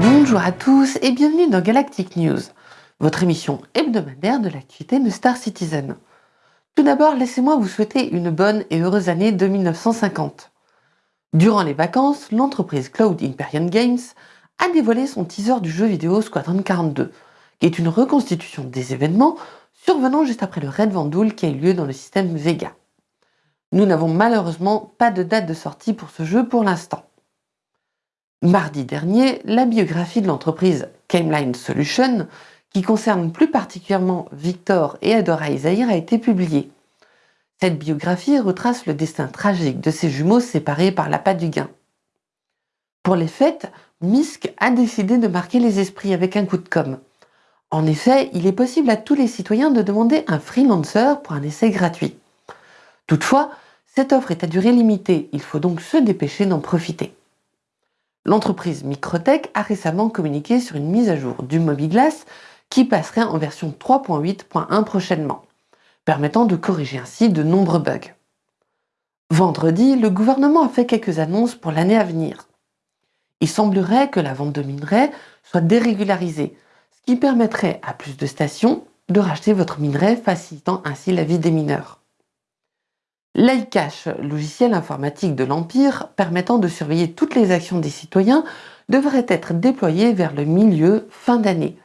Bonjour à tous et bienvenue dans Galactic News, votre émission hebdomadaire de l'activité de Star Citizen. Tout d'abord, laissez-moi vous souhaiter une bonne et heureuse année 2950. Durant les vacances, l'entreprise Cloud Imperium Games a dévoilé son teaser du jeu vidéo Squadron 42, qui est une reconstitution des événements survenant juste après le Raid Vandoul qui a eu lieu dans le système Vega. Nous n'avons malheureusement pas de date de sortie pour ce jeu pour l'instant. Mardi dernier, la biographie de l'entreprise Cameline Solution, qui concerne plus particulièrement Victor et Adora Isaïr, a été publiée. Cette biographie retrace le destin tragique de ces jumeaux séparés par l'appât du gain. Pour les fêtes, Misk a décidé de marquer les esprits avec un coup de com'. En effet, il est possible à tous les citoyens de demander un freelancer pour un essai gratuit. Toutefois, cette offre est à durée limitée, il faut donc se dépêcher d'en profiter. L'entreprise Microtech a récemment communiqué sur une mise à jour du Mobiglass qui passerait en version 3.8.1 prochainement, permettant de corriger ainsi de nombreux bugs. Vendredi, le gouvernement a fait quelques annonces pour l'année à venir. Il semblerait que la vente de minerais soit dérégularisée, ce qui permettrait à plus de stations de racheter votre minerai, facilitant ainsi la vie des mineurs. L'iCache, logiciel informatique de l'Empire permettant de surveiller toutes les actions des citoyens, devrait être déployé vers le milieu fin d'année.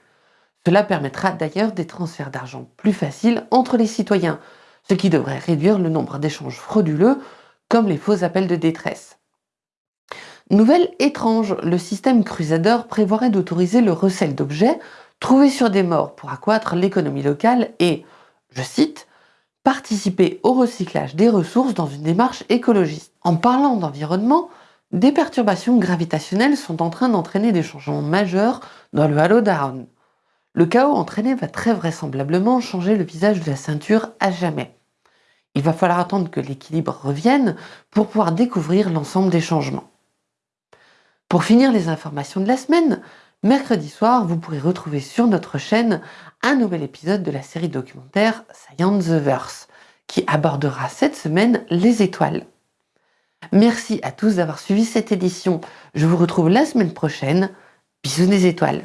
Cela permettra d'ailleurs des transferts d'argent plus faciles entre les citoyens, ce qui devrait réduire le nombre d'échanges frauduleux comme les faux appels de détresse. Nouvelle étrange, le système Crusader prévoirait d'autoriser le recel d'objets trouvés sur des morts pour accroître l'économie locale et, je cite, participer au recyclage des ressources dans une démarche écologiste. En parlant d'environnement, des perturbations gravitationnelles sont en train d'entraîner des changements majeurs dans le Halo Down. Le chaos entraîné va très vraisemblablement changer le visage de la ceinture à jamais. Il va falloir attendre que l'équilibre revienne pour pouvoir découvrir l'ensemble des changements. Pour finir les informations de la semaine, mercredi soir, vous pourrez retrouver sur notre chaîne un nouvel épisode de la série documentaire Science the Verse, qui abordera cette semaine les étoiles. Merci à tous d'avoir suivi cette édition. Je vous retrouve la semaine prochaine. Bisous des étoiles